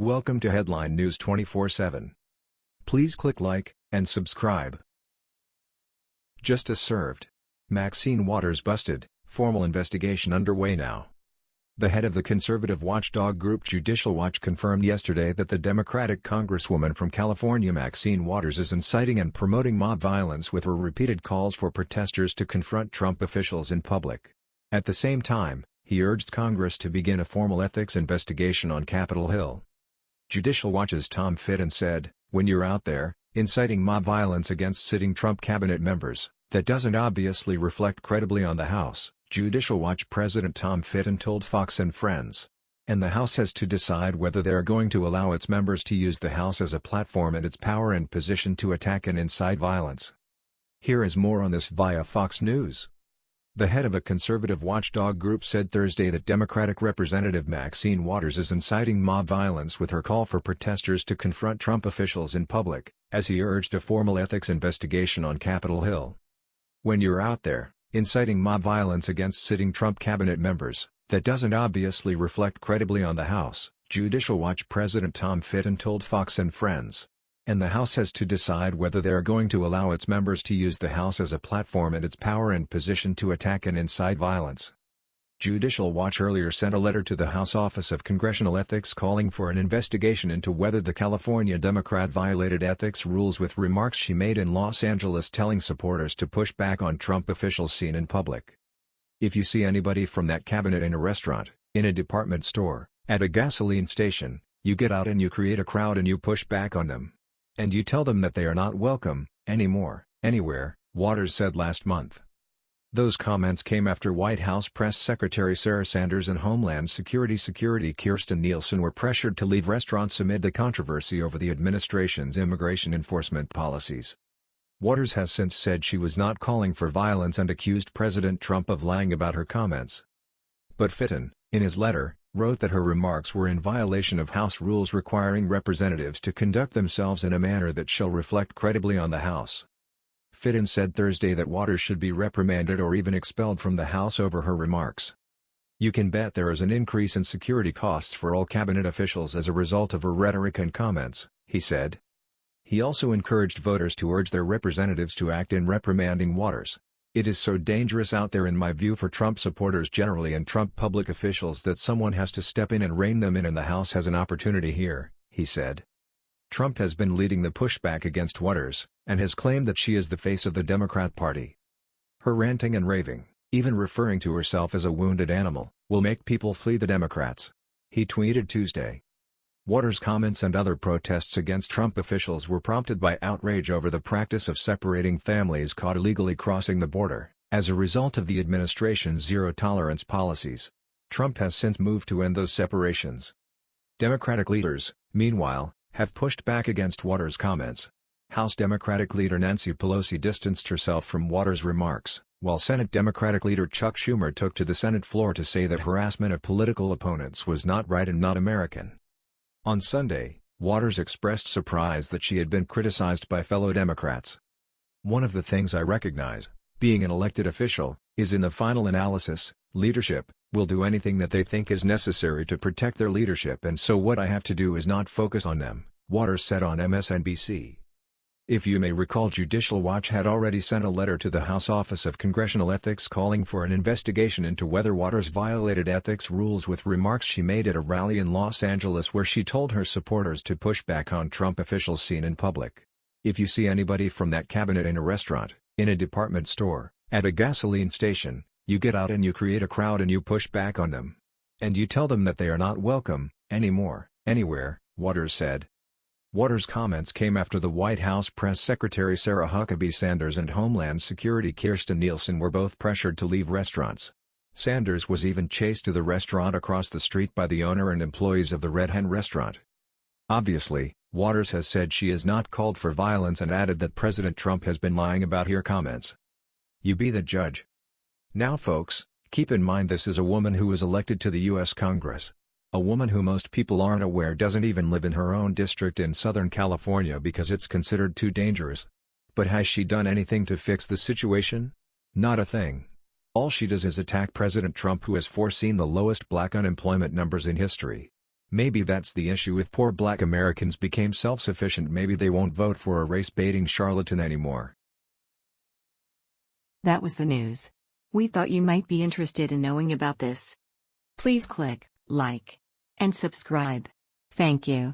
Welcome to Headline News 24/7. Please click like and subscribe. Justice served. Maxine Waters busted, formal investigation underway now. The head of the conservative watchdog group Judicial Watch confirmed yesterday that the Democratic Congresswoman from California Maxine Waters is inciting and promoting mob violence with her repeated calls for protesters to confront Trump officials in public. At the same time, he urged Congress to begin a formal ethics investigation on Capitol Hill. Judicial Watch's Tom Fitton said, when you're out there, inciting mob violence against sitting Trump cabinet members, that doesn't obviously reflect credibly on the House, Judicial Watch President Tom Fitton told Fox and Friends. And the House has to decide whether they are going to allow its members to use the House as a platform and its power and position to attack and incite violence. Here is more on this via Fox News. The head of a conservative watchdog group said Thursday that Democratic Representative Maxine Waters is inciting mob violence with her call for protesters to confront Trump officials in public, as he urged a formal ethics investigation on Capitol Hill. When you're out there, inciting mob violence against sitting Trump cabinet members, that doesn't obviously reflect credibly on the House, Judicial Watch President Tom Fitton told Fox and Friends. And the House has to decide whether they are going to allow its members to use the House as a platform and its power and position to attack and incite violence. Judicial Watch earlier sent a letter to the House Office of Congressional Ethics calling for an investigation into whether the California Democrat violated ethics rules with remarks she made in Los Angeles telling supporters to push back on Trump officials seen in public. If you see anybody from that cabinet in a restaurant, in a department store, at a gasoline station, you get out and you create a crowd and you push back on them. And you tell them that they are not welcome, anymore, anywhere, Waters said last month. Those comments came after White House Press Secretary Sarah Sanders and Homeland Security Security Kirstjen Nielsen were pressured to leave restaurants amid the controversy over the administration's immigration enforcement policies. Waters has since said she was not calling for violence and accused President Trump of lying about her comments. But Fitton, in his letter, wrote that her remarks were in violation of House rules requiring representatives to conduct themselves in a manner that shall reflect credibly on the House. Fitton said Thursday that Waters should be reprimanded or even expelled from the House over her remarks. You can bet there is an increase in security costs for all cabinet officials as a result of her rhetoric and comments, he said. He also encouraged voters to urge their representatives to act in reprimanding Waters. It is so dangerous out there in my view for Trump supporters generally and Trump public officials that someone has to step in and rein them in and the House has an opportunity here, he said. Trump has been leading the pushback against Waters, and has claimed that she is the face of the Democrat Party. Her ranting and raving, even referring to herself as a wounded animal, will make people flee the Democrats. He tweeted Tuesday. Waters' comments and other protests against Trump officials were prompted by outrage over the practice of separating families caught illegally crossing the border, as a result of the administration's zero-tolerance policies. Trump has since moved to end those separations. Democratic leaders, meanwhile, have pushed back against Waters' comments. House Democratic leader Nancy Pelosi distanced herself from Waters' remarks, while Senate Democratic leader Chuck Schumer took to the Senate floor to say that harassment of political opponents was not right and not American. On Sunday, Waters expressed surprise that she had been criticized by fellow Democrats. One of the things I recognize, being an elected official, is in the final analysis, leadership, will do anything that they think is necessary to protect their leadership and so what I have to do is not focus on them, Waters said on MSNBC. If you may recall Judicial Watch had already sent a letter to the House Office of Congressional Ethics calling for an investigation into whether Waters violated ethics rules with remarks she made at a rally in Los Angeles where she told her supporters to push back on Trump officials seen in public. If you see anybody from that cabinet in a restaurant, in a department store, at a gasoline station, you get out and you create a crowd and you push back on them. And you tell them that they are not welcome, anymore, anywhere, Waters said. Waters' comments came after the White House Press Secretary Sarah Huckabee Sanders and Homeland Security Kirstjen Nielsen were both pressured to leave restaurants. Sanders was even chased to the restaurant across the street by the owner and employees of the Red Hen restaurant. Obviously, Waters has said she is not called for violence and added that President Trump has been lying about her comments. You be the judge. Now folks, keep in mind this is a woman who was elected to the U.S. Congress. A woman who most people aren't aware doesn't even live in her own district in Southern California because it's considered too dangerous. But has she done anything to fix the situation? Not a thing. All she does is attack President Trump who has foreseen the lowest black unemployment numbers in history. Maybe that's the issue if poor black Americans became self-sufficient maybe they won't vote for a race-baiting charlatan anymore. That was the news. We thought you might be interested in knowing about this. Please click like and subscribe. Thank you.